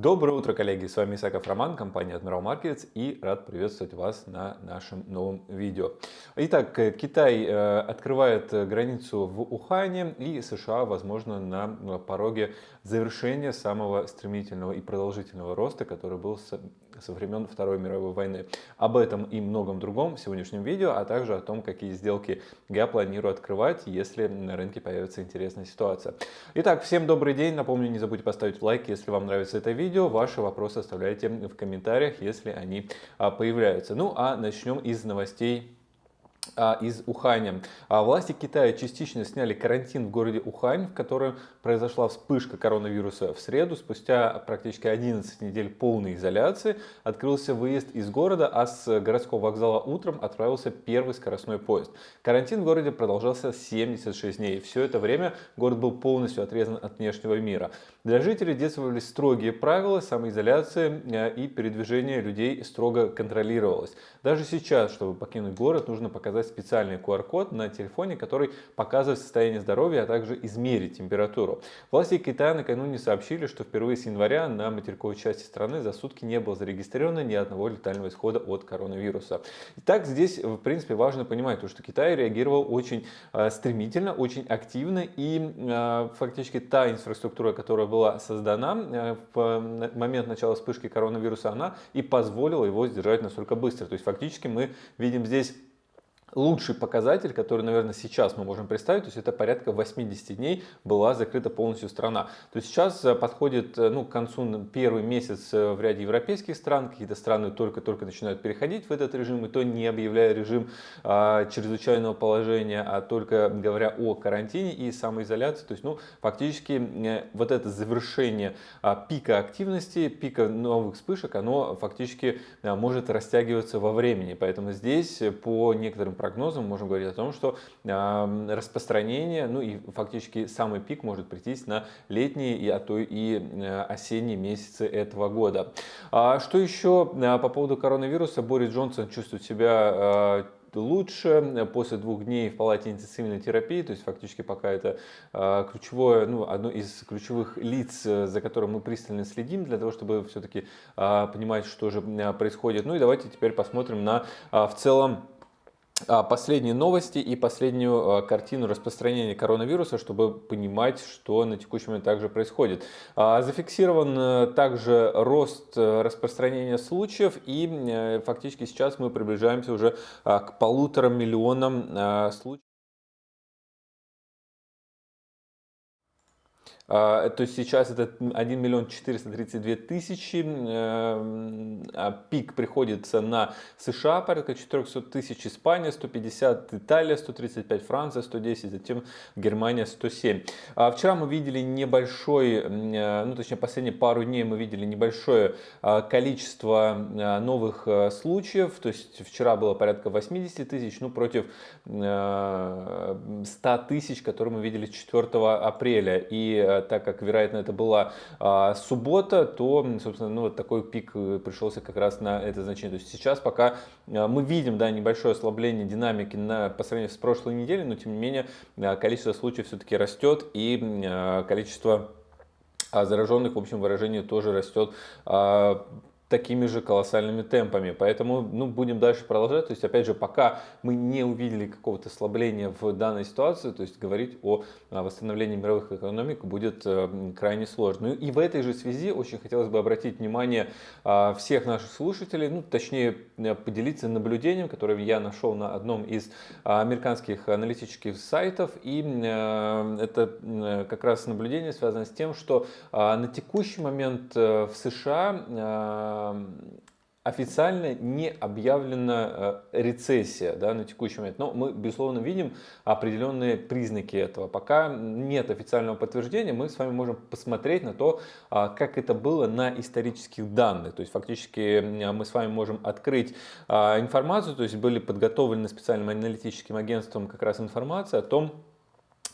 Доброе утро, коллеги! С вами Исаков Роман, компания Admiral Markets и рад приветствовать вас на нашем новом видео. Итак, Китай э, открывает границу в Ухане и США, возможно, на пороге завершения самого стремительного и продолжительного роста, который был со времен Второй мировой войны. Об этом и многом другом в сегодняшнем видео, а также о том, какие сделки я планирую открывать, если на рынке появится интересная ситуация. Итак, всем добрый день. Напомню, не забудьте поставить лайк, если вам нравится это видео. Ваши вопросы оставляйте в комментариях, если они а, появляются. Ну а начнем из новостей из Уханя. А власти Китая частично сняли карантин в городе Ухань, в котором произошла вспышка коронавируса в среду. Спустя практически 11 недель полной изоляции открылся выезд из города, а с городского вокзала утром отправился первый скоростной поезд. Карантин в городе продолжался 76 дней. Все это время город был полностью отрезан от внешнего мира. Для жителей действовали строгие правила самоизоляции э, и передвижение людей строго контролировалось. Даже сейчас, чтобы покинуть город, нужно показать показать специальный QR-код на телефоне, который показывает состояние здоровья, а также измерить температуру. Власти Китая накануне сообщили, что впервые с января на материковой части страны за сутки не было зарегистрировано ни одного летального исхода от коронавируса. Итак, здесь, в принципе, важно понимать, то, что Китай реагировал очень э, стремительно, очень активно, и э, фактически та инфраструктура, которая была создана э, в момент начала вспышки коронавируса, она и позволила его сдержать настолько быстро. То есть фактически мы видим здесь лучший показатель, который, наверное, сейчас мы можем представить, то есть это порядка 80 дней была закрыта полностью страна. То есть сейчас э, подходит э, ну, к концу первый месяц э, в ряде европейских стран, какие-то страны только-только начинают переходить в этот режим, и то не объявляя режим а, чрезвычайного положения, а только говоря о карантине и самоизоляции. То есть, ну, фактически вот это завершение а, пика активности, пика новых вспышек, оно фактически а, может растягиваться во времени. Поэтому здесь по некоторым прогнозам можем говорить о том, что распространение, ну и фактически самый пик может прийтись на летние, и, а то и э, осенние месяцы этого года. А что еще э, по поводу коронавируса? Борис Джонсон чувствует себя э, лучше после двух дней в палате интенсивной терапии, то есть фактически пока это ключевое, ну, одно из ключевых лиц, за которым мы пристально следим, для того, чтобы все-таки понимать, что же происходит. Ну и давайте теперь посмотрим на в целом последние новости и последнюю а, картину распространения коронавируса, чтобы понимать, что на текущий момент также происходит. А, зафиксирован э, также рост э, распространения случаев и э, фактически сейчас мы приближаемся уже к полутора миллионам случаев. То есть сейчас это 1 миллион 432 тысячи, эм, а пик приходится на США, порядка 400 тысяч, Испания 150, Италия 135, Франция 110, затем Германия 107. А вчера мы видели небольшой, ну точнее последние пару дней мы видели небольшое а, количество новых случаев, то есть вчера было порядка 80 тысяч, ну против 100 тысяч, которые мы видели 4 апреля. И так как, вероятно, это была а, суббота, то, собственно, ну, вот такой пик э, пришелся как раз на это значение. То есть сейчас пока а, мы видим да, небольшое ослабление динамики на, по сравнению с прошлой неделей, но тем не менее а, количество случаев все-таки растет и а, количество а зараженных, в общем, выражение тоже растет такими же колоссальными темпами. Поэтому ну, будем дальше продолжать. То есть, опять же, пока мы не увидели какого-то ослабления в данной ситуации, то есть говорить о восстановлении мировых экономик будет э, крайне сложно. Ну и в этой же связи очень хотелось бы обратить внимание а, всех наших слушателей, ну, точнее, э, поделиться наблюдением, которое я нашел на одном из а, американских аналитических сайтов. И э, это как раз наблюдение связано с тем, что а, на текущий момент в США официально не объявлена э, рецессия да, на текущий момент. Но мы, безусловно, видим определенные признаки этого. Пока нет официального подтверждения, мы с вами можем посмотреть на то, а, как это было на исторических данных. То есть фактически мы с вами можем открыть а, информацию, то есть были подготовлены специальным аналитическим агентством как раз информация о том,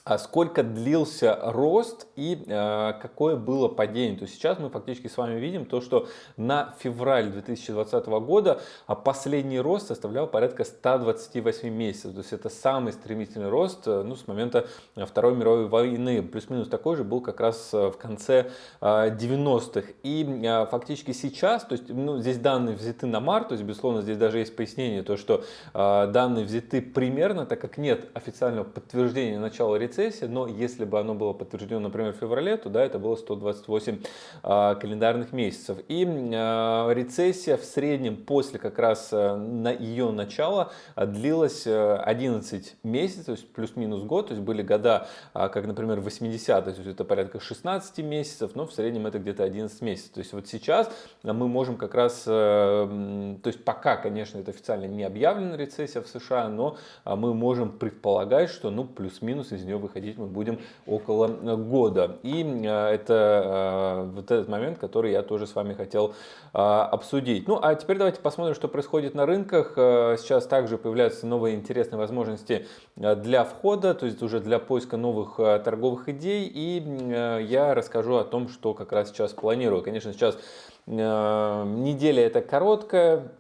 а сколько длился рост и э, какое было падение. То есть сейчас мы фактически с вами видим то, что на февраль 2020 года а последний рост составлял порядка 128 месяцев. То есть это самый стремительный рост э, ну, с момента Второй мировой войны. Плюс-минус такой же был как раз э, в конце э, 90-х. И э, фактически сейчас, то есть ну, здесь данные взяты на март, то есть безусловно здесь даже есть пояснение, то что э, данные взяты примерно, так как нет официального подтверждения начала рецессии, рецессия, но если бы оно было подтверждено, например, в феврале, то да, это было 128 а, календарных месяцев. И а, рецессия в среднем после как раз а, на ее начала а, длилась 11 месяцев, то есть плюс-минус год, то есть были года, как, например, 80 то есть это порядка 16 месяцев, но в среднем это где-то 11 месяцев. То есть вот сейчас мы можем как раз, то есть пока, конечно, это официально не объявлена рецессия в США, но мы можем предполагать, что ну плюс-минус из нее выходить мы будем около э, года. И э, это э, вот этот момент, который я тоже с вами хотел обсудить. Ну, а теперь давайте посмотрим, что происходит на рынках. Сейчас также появляются новые интересные возможности для входа, то есть уже для поиска новых торговых идей. И я расскажу о том, что как раз сейчас планирую. Конечно, сейчас неделя это короткая,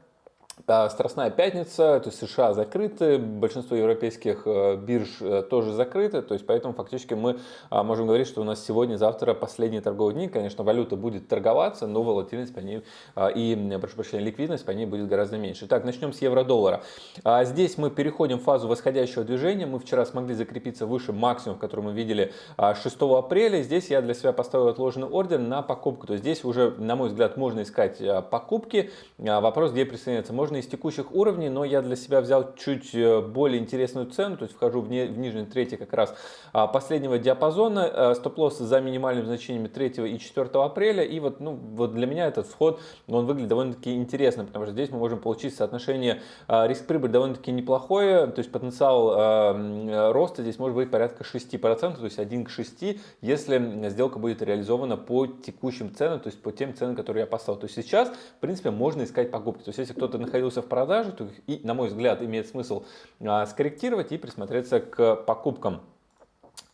Страстная пятница, то есть США закрыты, большинство европейских э, бирж э, тоже закрыты, то есть поэтому фактически мы а, можем говорить, что у нас сегодня-завтра последние торговые дни, конечно, валюта будет торговаться, но волатильность по ней а, и, прошу прощения, ликвидность по ней будет гораздо меньше. Так, начнем с евро-доллара. А, здесь мы переходим в фазу восходящего движения, мы вчера смогли закрепиться выше максимум, который мы видели 6 апреля, здесь я для себя поставил отложенный ордер на покупку, то есть здесь уже, на мой взгляд, можно искать покупки, вопрос, где присоединяться, можно из текущих уровней, но я для себя взял чуть э, более интересную цену, то есть вхожу в, не, в нижней третий как раз а, последнего диапазона, э, стоп-лосс за минимальными значениями 3 и 4 апреля, и вот, ну, вот для меня этот вход, он выглядит довольно-таки интересно, потому что здесь мы можем получить соотношение а, риск-прибыль довольно-таки неплохое, то есть потенциал а, роста здесь может быть порядка 6%, то есть 1 к 6, если сделка будет реализована по текущим ценам, то есть по тем ценам, которые я поставил. То есть сейчас, в принципе, можно искать покупки. То есть если кто-то находился в продаже, то и, на мой взгляд, имеет смысл а, скорректировать и присмотреться к покупкам.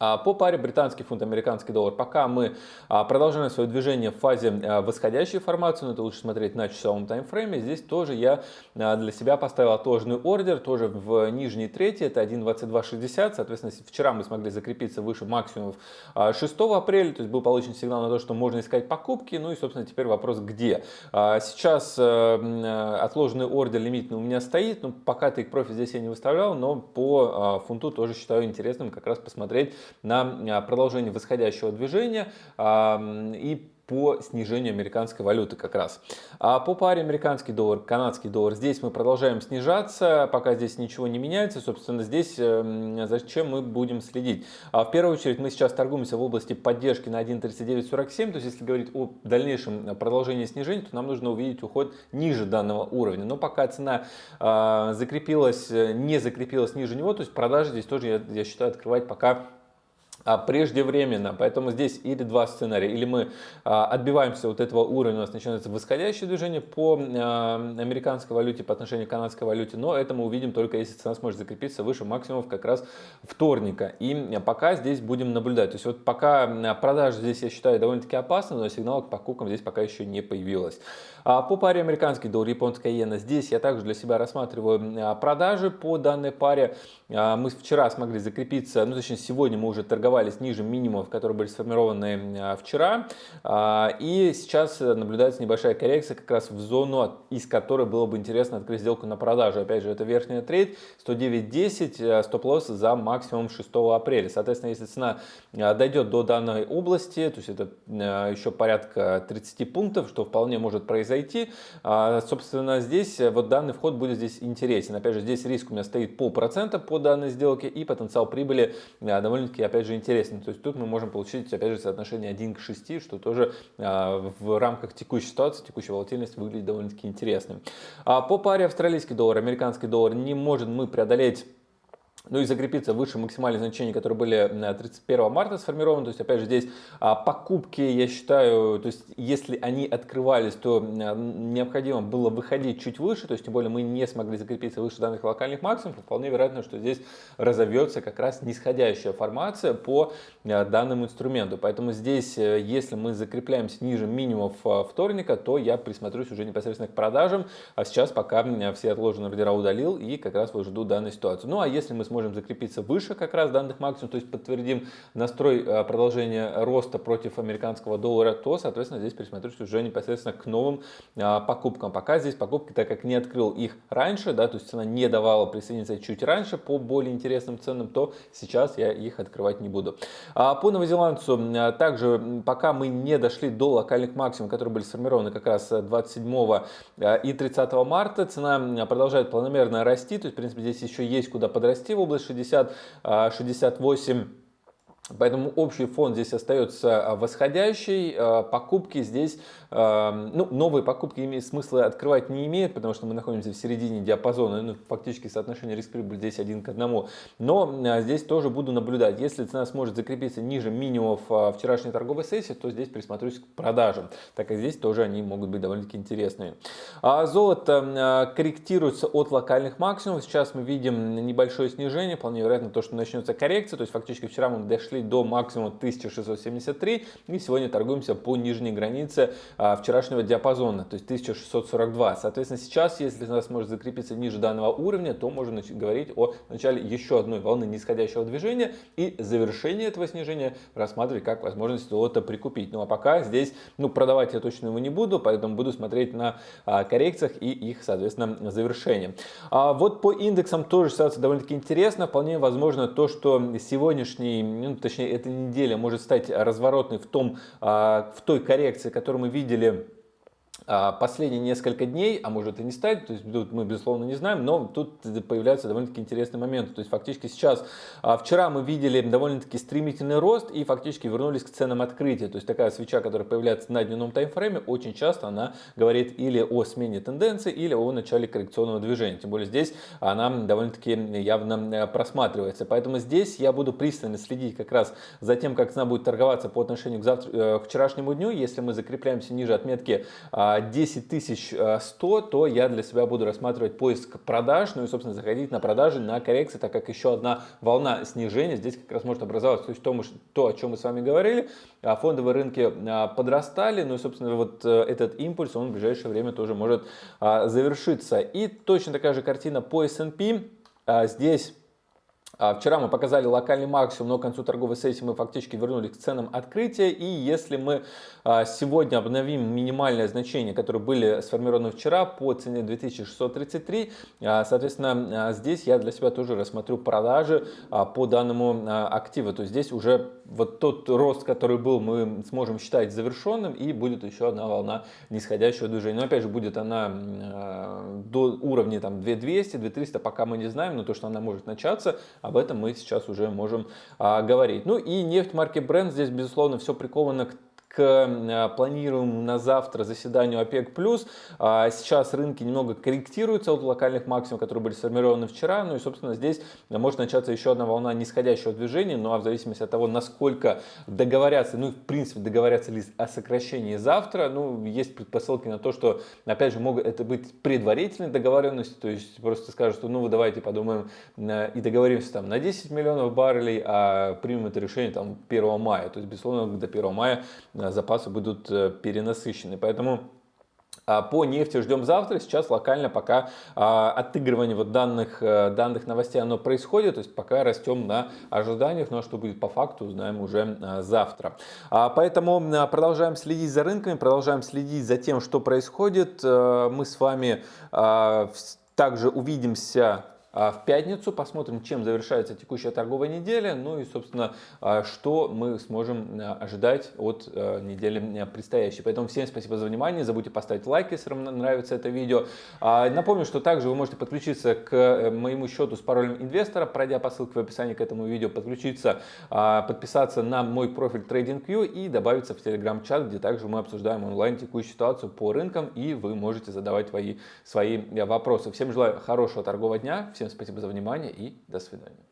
А, по паре британский фунт, американский доллар, пока мы а, продолжаем свое движение в фазе а, восходящей формации, но это лучше смотреть на часовом таймфрейме, здесь тоже я для себя поставил отложенный ордер, тоже в нижней трети, это 1.2260, соответственно, вчера мы смогли закрепиться выше максимумов 6 апреля, то есть был получен сигнал на то, что можно искать покупки, ну и, собственно, теперь вопрос где. Сейчас отложенный ордер лимитный у меня стоит, но пока take профит здесь я не выставлял, но по фунту тоже считаю интересным как раз посмотреть на а, продолжение восходящего движения и по снижению американской валюты как раз. А по паре американский доллар, канадский доллар, здесь мы продолжаем снижаться, пока здесь ничего не меняется. Собственно, здесь эм, зачем мы будем следить? А в первую очередь мы сейчас торгуемся в области поддержки на 1.3947, то есть если говорить о дальнейшем продолжении снижения, то нам нужно увидеть уход ниже данного уровня. Но пока цена э, закрепилась, не закрепилась ниже него, то есть продажи здесь тоже, я, я считаю, открывать пока а, преждевременно. Поэтому здесь или два сценария. Или мы а, отбиваемся от этого уровня, у нас начинается восходящее движение по а, американской валюте по отношению к канадской валюте. Но это мы увидим только если цена сможет закрепиться выше максимумов как раз вторника. И пока здесь будем наблюдать. То есть вот пока продажи здесь я считаю довольно-таки опасны, но сигнал к покупкам здесь пока еще не появилось. По паре американский доллар, японская иена, здесь я также для себя рассматриваю продажи по данной паре. Мы вчера смогли закрепиться, ну точнее сегодня мы уже торговали торговались ниже минимумов, которые были сформированы а, вчера. А, и сейчас наблюдается небольшая коррекция как раз в зону, из которой было бы интересно открыть сделку на продажу. Опять же, это верхняя трейд 109.10, а, стоп-лосс за максимум 6 апреля. Соответственно, если цена дойдет до данной области, то есть это еще порядка 30 пунктов, что вполне может произойти, собственно, здесь вот данный вход будет здесь интересен. Опять же, здесь риск у меня стоит полпроцента по данной сделке и потенциал прибыли довольно-таки, опять же, интересно. То есть тут мы можем получить, опять же, соотношение 1 к 6, что тоже а, в рамках текущей ситуации, текущей волатильности выглядит довольно-таки интересным. А по паре австралийский доллар, американский доллар не можем мы преодолеть ну и закрепиться выше максимальных значений, которые были 31 марта сформированы. То есть, опять же, здесь а, покупки, я считаю, то есть, если они открывались, то необходимо было выходить чуть выше, то есть, тем более мы не смогли закрепиться выше данных локальных максимумов, вполне вероятно, что здесь разовьется как раз нисходящая формация по данному инструменту. Поэтому здесь, э, если мы закрепляемся ниже минимумов а, вторника, то я присмотрюсь уже непосредственно к продажам, а сейчас пока все отложенные ордера удалил и как раз вот жду данную ситуацию. Ну а если мы сможем закрепиться выше как раз данных максимум, то есть подтвердим настрой э, продолжения роста против американского доллара, то, соответственно, здесь присмотрюсь уже непосредственно к новым э, покупкам. Пока здесь покупки, так как не открыл их раньше, да, то есть цена не давала присоединиться чуть раньше по более интересным ценам, то сейчас я их открывать не буду. А по новозеландцу, э, также пока мы не дошли до локальных максимумов, которые были сформированы как раз 27 и 30 марта, цена продолжает планомерно расти, то есть, в принципе, здесь еще есть куда подрасти область 60, 68 Поэтому общий фон здесь остается а, восходящий. А, покупки здесь, а, ну, новые покупки смысла открывать не имеют, потому что мы находимся в середине диапазона. Ну, фактически соотношение риск-прибыль здесь один к одному. Но здесь тоже буду наблюдать. Если цена сможет закрепиться ниже минимумов вчерашней торговой сессии, то здесь присмотрюсь к продажам, так как здесь тоже они могут быть довольно-таки интересные. Золото корректируется от локальных максимумов. Сейчас мы видим небольшое снижение. Вполне вероятно то, что начнется коррекция. То есть фактически вчера мы дошли до максимума 1673 и сегодня торгуемся по нижней границе а, вчерашнего диапазона, то есть 1642. Соответственно, сейчас, если нас может закрепиться ниже данного уровня, то можно говорить о начале еще одной волны нисходящего движения и завершение этого снижения рассматривать как возможность золота прикупить. Ну а пока здесь, ну продавать я точно его не буду, поэтому буду смотреть на а, коррекциях и их, соответственно, завершение. А вот по индексам тоже ситуация довольно-таки интересна. Вполне возможно то, что сегодняшний, ну, точнее эта неделя может стать разворотной в, том, а, в той коррекции, которую мы видели последние несколько дней, а может и не стать, то есть тут мы безусловно не знаем, но тут появляются довольно-таки интересные моменты. То есть фактически сейчас, а, вчера мы видели довольно-таки стремительный рост и фактически вернулись к ценам открытия. То есть такая свеча, которая появляется на дневном таймфрейме, очень часто она говорит или о смене тенденции, или о начале коррекционного движения. Тем более здесь она довольно-таки явно э, просматривается. Поэтому здесь я буду пристально следить как раз за тем, как цена будет торговаться по отношению к, завтра, э, к вчерашнему дню. Если мы закрепляемся ниже отметки а, 10 100, э, то я для себя буду рассматривать поиск продаж, ну и, собственно, заходить на продажи, на коррекции, так как еще одна волна снижения здесь как раз может образоваться. То есть то, то о чем мы с вами говорили, а фондовые рынки а, подрастали, ну и, собственно, вот э, этот импульс, он в ближайшее время тоже может а, завершиться. И точно такая же картина по S&P. Здесь а, вчера мы показали локальный максимум, но к концу торговой сессии мы фактически вернулись к ценам открытия. И если мы а, сегодня обновим минимальное значение, которые были сформированы вчера по цене 2633, а, соответственно, здесь я для себя тоже рассмотрю продажи по данному активу. То есть здесь уже вот тот рост, который был, мы сможем считать завершенным и будет еще одна волна нисходящего движения. Но опять же будет она до уровня там 2200, 2300, пока мы не знаем, но то, что она может начаться, об этом мы сейчас уже можем а, говорить. Ну и нефть марки Brent здесь, безусловно, все приковано к к э, планируемому на завтра заседанию ОПЕК+. А, сейчас рынки немного корректируются от локальных максимумов, которые были сформированы вчера. Ну и, собственно, здесь может начаться еще одна волна нисходящего движения. Ну а в зависимости от того, насколько договорятся, ну и в принципе договорятся ли о сокращении завтра, ну есть предпосылки на то, что, опять же, могут это быть предварительные договоренности, то есть просто скажут, что ну вы давайте подумаем э, и договоримся там на 10 миллионов баррелей, а примем это решение там 1 мая. То есть, безусловно, до 1 мая запасы будут э, перенасыщены. Поэтому а, по нефти ждем завтра. Сейчас локально пока а, отыгрывание вот данных, э, данных новостей оно происходит. То есть пока растем на ожиданиях. Но ну, а что будет по факту, узнаем уже завтра. Поэтому продолжаем следить за рынками, продолжаем следить за тем, что происходит. Мы с вами также увидимся а в пятницу посмотрим, чем завершается текущая торговая неделя, ну и, собственно, а, что мы сможем а, ожидать от недели предстоящей. Поэтому всем спасибо за внимание, забудьте поставить лайк, если вам нравится это видео. Напомню, что также вы можете подключиться к э, моему счету с паролем инвестора, пройдя по ссылке в описании к этому видео, подключиться, подписаться на мой профиль TradingView и добавиться в телеграм-чат, где также мы обсуждаем онлайн текущую ситуацию по рынкам и вы можете задавать свои, свои э, вопросы. Всем желаю хорошего торгового дня, Всем спасибо за внимание и до свидания.